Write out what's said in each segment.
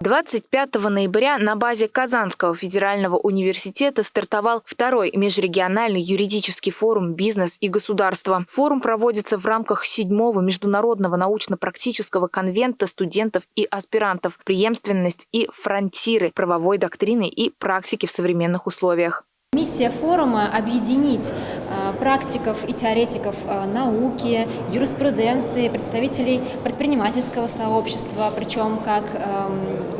25 ноября на базе Казанского федерального университета стартовал второй межрегиональный юридический форум «Бизнес и государство». Форум проводится в рамках седьмого международного научно-практического конвента студентов и аспирантов «Преемственность и фронтиры правовой доктрины и практики в современных условиях». Миссия форума – объединить а, практиков и теоретиков а, науки, юриспруденции, представителей предпринимательского сообщества, причем как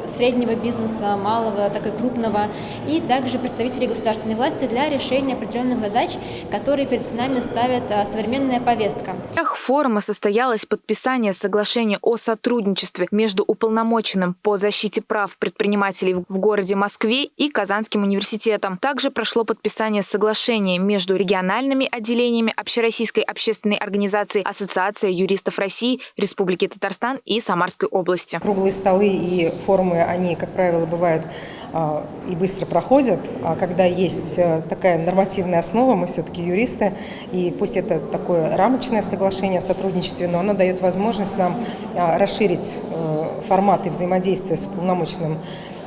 среднего бизнеса, малого, так и крупного, и также представителей государственной власти для решения определенных задач, которые перед нами ставит а, современная повестка. В рамках форума состоялось подписание соглашения о сотрудничестве между уполномоченным по защите прав предпринимателей в городе Москве и Казанским университетом. Также прошло подписание соглашения между региональными отделениями Общероссийской общественной организации Ассоциация юристов России, Республики Татарстан и Самарской области. Круглые столы и форумы, они, как правило, бывают а, и быстро проходят, а когда есть э, такая нормативная основа, мы все-таки юристы, и пусть это такое рамочное соглашение о сотрудничестве, но оно дает возможность нам а, расширить э, форматы взаимодействия с уполномоченным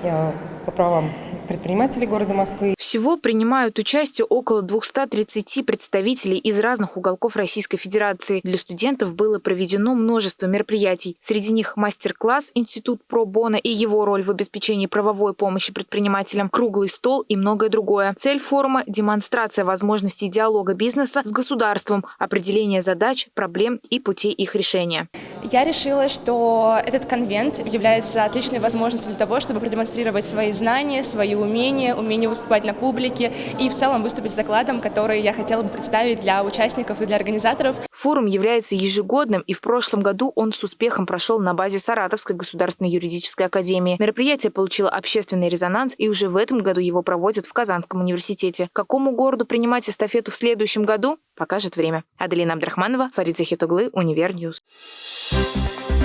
э, по правам предпринимателей города Москвы. Всего принимают участие около 230 представителей из разных уголков Российской Федерации. Для студентов было проведено множество мероприятий. Среди них мастер-класс «Институт про Бона» и его роль в обеспечении правовой помощи предпринимателям, круглый стол и многое другое. Цель форума – демонстрация возможностей диалога бизнеса с государством, определение задач, проблем и путей их решения. Я решила, что этот конвент является отличной возможностью для того, чтобы продемонстрировать свои знания, свои умения, умение выступать на публике и в целом выступить с докладом, который я хотела бы представить для участников и для организаторов. Форум является ежегодным, и в прошлом году он с успехом прошел на базе Саратовской государственной юридической академии. Мероприятие получило общественный резонанс, и уже в этом году его проводят в Казанском университете. Какому городу принимать эстафету в следующем году, покажет время. Аделина Абдрахманова, Фарид Захитоглы, Univer News. Thank